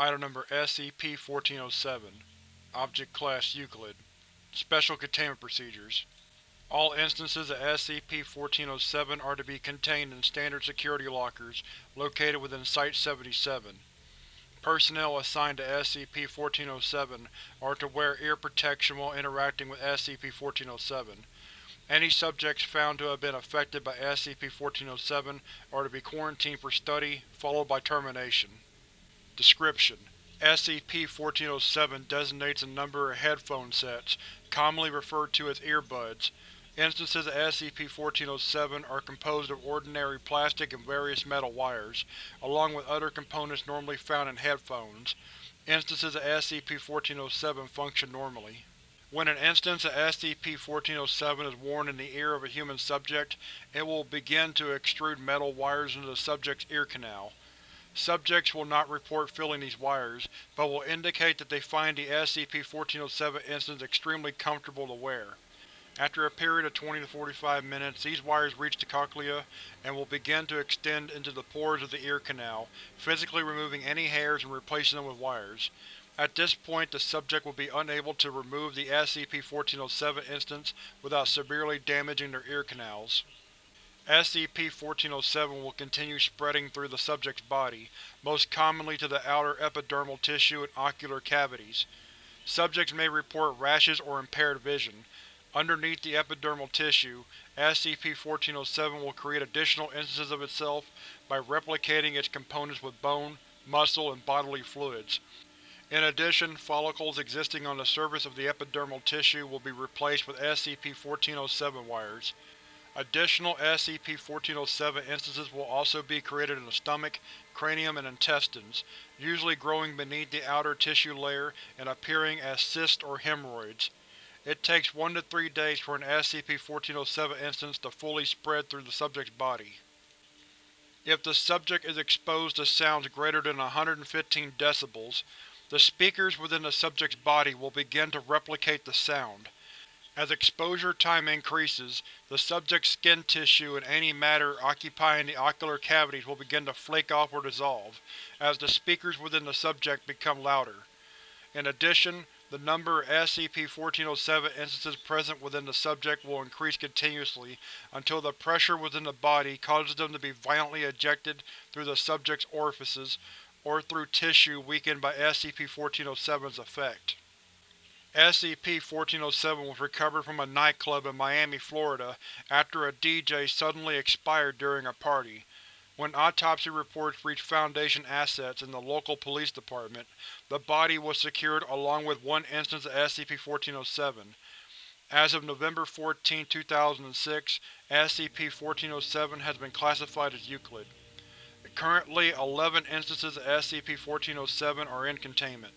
Item Number SCP-1407 Object Class Euclid Special Containment Procedures All instances of SCP-1407 are to be contained in standard security lockers located within Site-77. Personnel assigned to SCP-1407 are to wear ear protection while interacting with SCP-1407. Any subjects found to have been affected by SCP-1407 are to be quarantined for study, followed by termination. Description: SCP-1407 designates a number of headphone sets, commonly referred to as earbuds. Instances of SCP-1407 are composed of ordinary plastic and various metal wires, along with other components normally found in headphones. Instances of SCP-1407 function normally. When an instance of SCP-1407 is worn in the ear of a human subject, it will begin to extrude metal wires into the subject's ear canal. Subjects will not report feeling these wires, but will indicate that they find the SCP-1407 instance extremely comfortable to wear. After a period of 20 to 45 minutes, these wires reach the cochlea and will begin to extend into the pores of the ear canal, physically removing any hairs and replacing them with wires. At this point, the subject will be unable to remove the SCP-1407 instance without severely damaging their ear canals. SCP-1407 will continue spreading through the subject's body, most commonly to the outer epidermal tissue and ocular cavities. Subjects may report rashes or impaired vision. Underneath the epidermal tissue, SCP-1407 will create additional instances of itself by replicating its components with bone, muscle, and bodily fluids. In addition, follicles existing on the surface of the epidermal tissue will be replaced with SCP-1407 wires. Additional SCP-1407 instances will also be created in the stomach, cranium, and intestines, usually growing beneath the outer tissue layer and appearing as cysts or hemorrhoids. It takes 1 to 3 days for an SCP-1407 instance to fully spread through the subject's body. If the subject is exposed to sounds greater than 115 decibels, the speakers within the subject's body will begin to replicate the sound. As exposure time increases, the subject's skin tissue and any matter occupying the ocular cavities will begin to flake off or dissolve, as the speakers within the subject become louder. In addition, the number of SCP-1407 instances present within the subject will increase continuously until the pressure within the body causes them to be violently ejected through the subject's orifices, or through tissue weakened by SCP-1407's effect. SCP-1407 was recovered from a nightclub in Miami, Florida after a DJ suddenly expired during a party. When autopsy reports reached Foundation Assets and the local police department, the body was secured along with one instance of SCP-1407. As of November 14, 2006, SCP-1407 has been classified as Euclid. Currently, 11 instances of SCP-1407 are in containment.